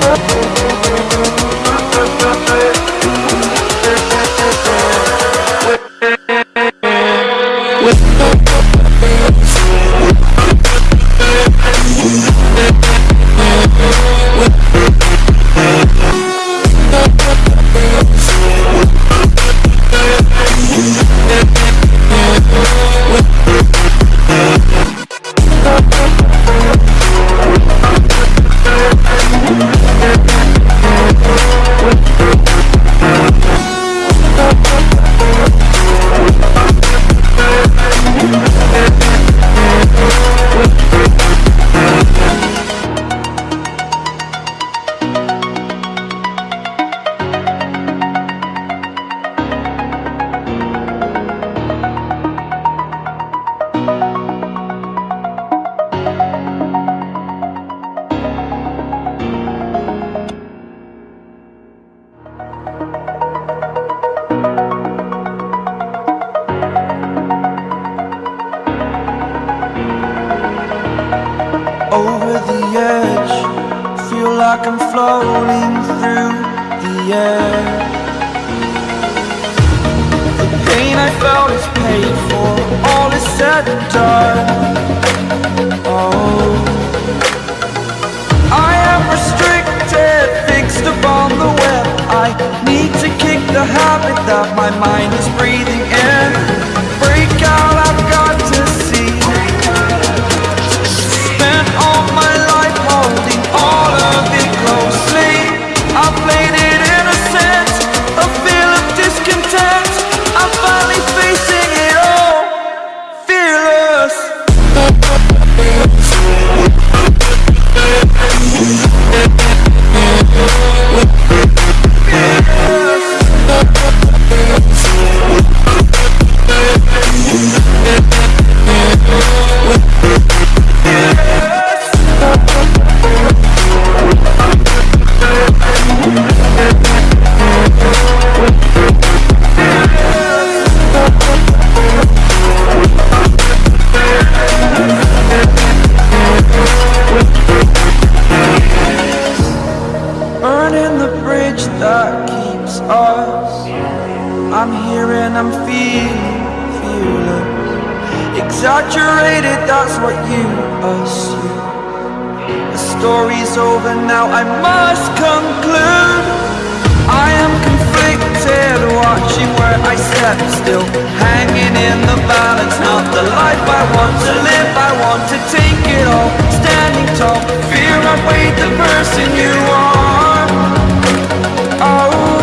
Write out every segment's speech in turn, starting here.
Thank for All is said and done. Oh. I am restricted, fixed upon the web. I need to kick the habit that my mind is breathing story's over now, I must conclude. I am conflicted, watching where I step still. Hanging in the balance, not the life I want to live. I want to take it all, standing tall. Fear outweighed the person you are. Oh,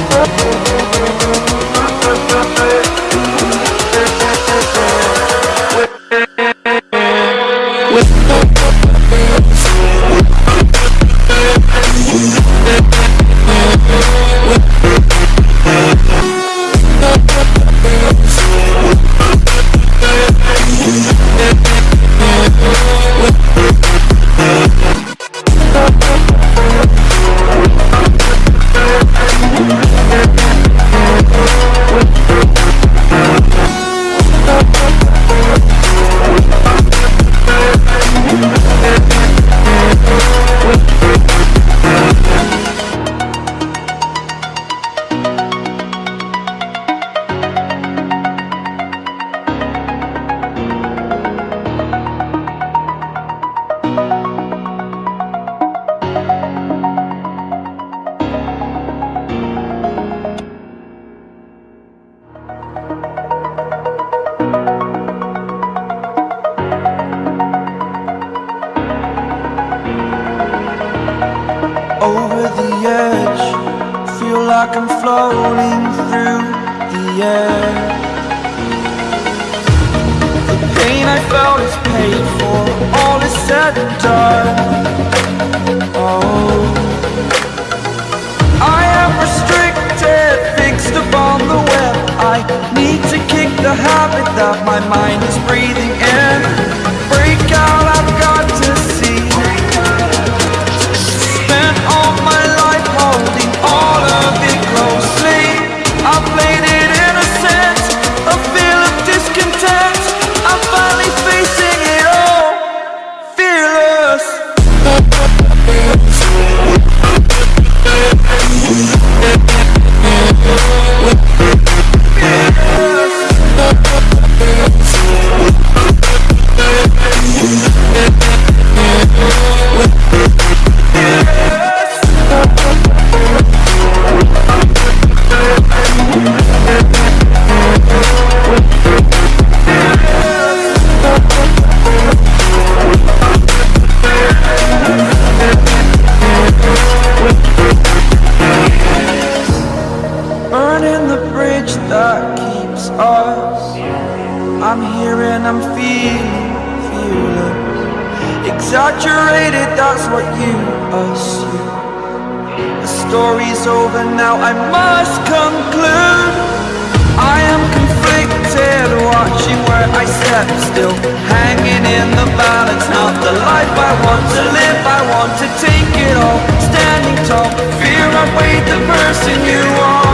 Música I paid for, all is said and done. Oh I am restricted, fixed upon the web. I need to kick the habit that my mind is breathing in over now, I must conclude. I am conflicted, watching where I step still. Hanging in the balance, not the life I want to live. I want to take it all, standing tall. Fear I weighed the burden